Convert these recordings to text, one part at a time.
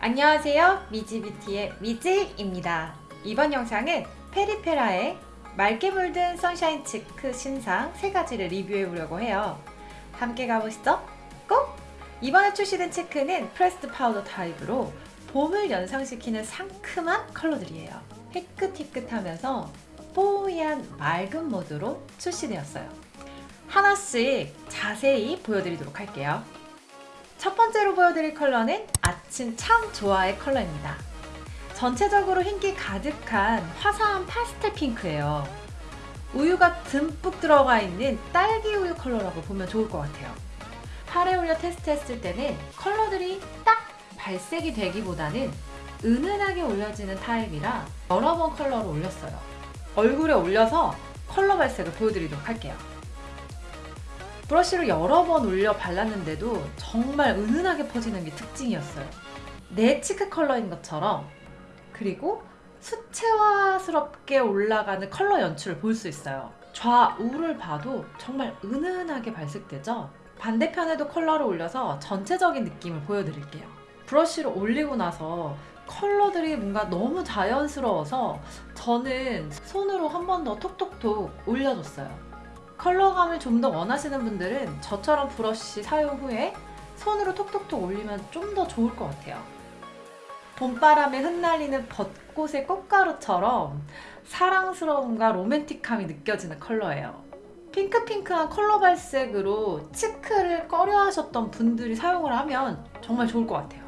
안녕하세요. 미지뷰티의 미지입니다 이번 영상은 페리페라의 맑게 물든 sunshine cheek 신상 세 가지를 리뷰해 보려고 해요. 함께 가보시죠. 꼭! 이번에 출시된 cheek는 pressed 파우더 타입으로 봄을 연상시키는 상큼한 컬러들이에요. 희끗희끗하면서 뽀얀 맑은 무드로 출시되었어요. 하나씩 자세히 보여드리도록 할게요. 첫 번째로 보여드릴 컬러는 아침 참 좋아의 컬러입니다. 전체적으로 흰기 가득한 화사한 파스텔 핑크예요. 우유가 듬뿍 들어가 있는 딸기 우유 컬러라고 보면 좋을 것 같아요. 팔에 올려 테스트했을 때는 컬러들이 딱 발색이 되기보다는 은은하게 올려지는 타입이라 여러 번 컬러를 올렸어요. 얼굴에 올려서 컬러 발색을 보여드리도록 할게요. 브러쉬로 여러 번 올려 발랐는데도 정말 은은하게 퍼지는 게 특징이었어요. 내 cheek 컬러인 것처럼 그리고 수채화스럽게 올라가는 컬러 연출을 볼 수 있어요. 좌우를 봐도 정말 은은하게 발색되죠? 반대편에도 컬러를 올려서 전체적인 느낌을 보여드릴게요. 브러쉬를 올리고 나서 컬러들이 뭔가 너무 자연스러워서 저는 손으로 한 번 더 톡톡톡 올려줬어요. 컬러감을 좀 더 원하시는 분들은 저처럼 브러쉬 사용 후에 손으로 톡톡톡 올리면 좀 더 좋을 것 같아요. 봄바람에 흩날리는 벚꽃의 꽃가루처럼 사랑스러움과 로맨틱함이 느껴지는 컬러예요. 핑크핑크한 컬러 발색으로 치크를 꺼려 하셨던 분들이 사용을 하면 정말 좋을 것 같아요.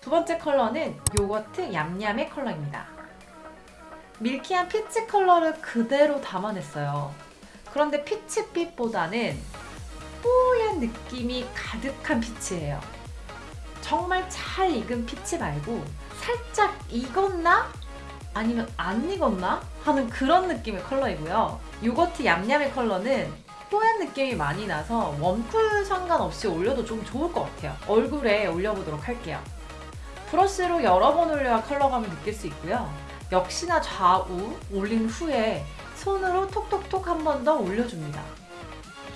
두 번째 컬러는 요거트 얌얌의 컬러입니다. milky한 peach 컬러를 그대로 담아냈어요. 그런데 peach빛보다는 뽀얀 느낌이 가득한 peach예요. 정말 잘 익은 peach 말고 살짝 익었나? 아니면 안 익었나? 하는 그런 느낌의 컬러이고요. 요거트 얌얌의 컬러는 뽀얀 느낌이 많이 나서 warm cool 상관없이 올려도 좀 좋을 것 같아요. 얼굴에 올려보도록 할게요. 브러쉬로 여러 번 올려야 컬러감을 느낄 수 있고요. 역시나 좌우 올린 후에 손으로 톡톡톡 한 번 더 올려줍니다.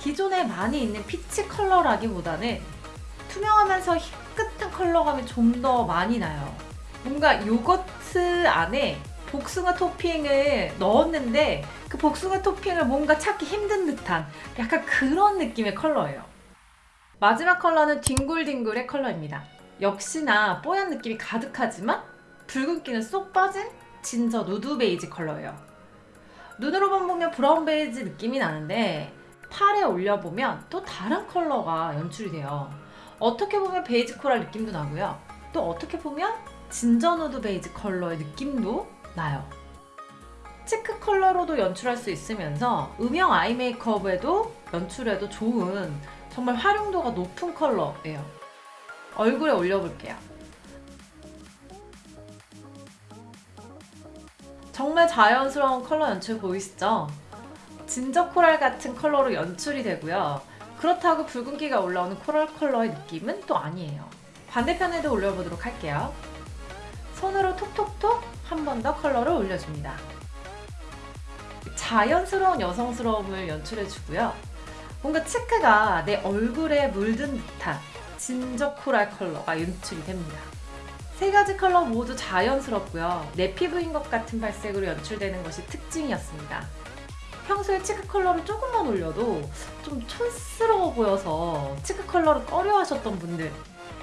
기존에 많이 있는 peach 컬러라기보다는 투명하면서 희끗한 컬러감이 좀 더 많이 나요. 뭔가 요거트 안에 복숭아 토핑을 넣었는데 그 복숭아 토핑을 뭔가 찾기 힘든 듯한 약간 그런 느낌의 컬러예요. 마지막 컬러는 뒹굴뒹굴의 컬러입니다. 역시나 뽀얀 느낌이 가득하지만 붉은기는 쏙 빠진 진저 누드 베이지 컬러예요. 눈으로만 보면 brown 베이지 느낌이 나는데 팔에 올려보면 또 다른 컬러가 연출이 돼요. 어떻게 보면 베이지 coral 느낌도 나고요. 또 어떻게 보면 진저 누드 베이지 컬러의 느낌도 나요. cheek 컬러로도 연출할 수 있으면서 음영 eye 메이크업에도 연출해도 좋은 정말 활용도가 높은 컬러예요. 얼굴에 올려볼게요. 정말 자연스러운 컬러 연출 보이시죠? ginger coral 같은 컬러로 연출이 되고요. 그렇다고 붉은기가 올라오는 coral 컬러의 느낌은 또 아니에요. 반대편에도 올려보도록 할게요. 손으로 톡톡톡 한 번 더 컬러를 올려줍니다. 자연스러운 여성스러움을 연출해주고요. 뭔가 cheek가 내 얼굴에 물든 듯한 ginger coral 컬러가 연출이 됩니다. 세 가지 컬러 모두 자연스럽고요. 내 피부인 것 같은 발색으로 연출되는 것이 특징이었습니다. 평소에 cheek 컬러를 조금만 올려도 좀 촌스러워 보여서 cheek 컬러를 꺼려 하셨던 분들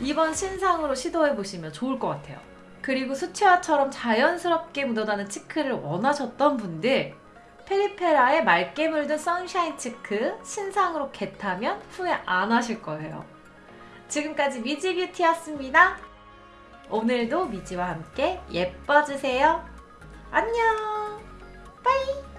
이번 신상으로 시도해보시면 좋을 것 같아요. 그리고 수채화처럼 자연스럽게 묻어나는 cheek를 원하셨던 분들 페리페라의 맑게 물든 선샤인 치크 신상으로 get하면 후회 안 하실 거예요. 지금까지 미지뷰티였습니다. 오늘도 미지와 함께 예뻐지세요. 안녕! bye!